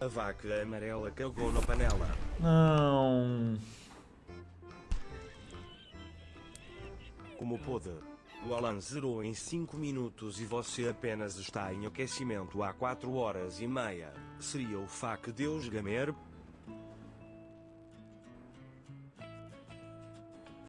A vaca amarela cagou na panela. Não. Como pôde? O Alan zerou em 5 minutos e você apenas está em aquecimento há 4 horas e meia. Seria o fac Deus Gamer?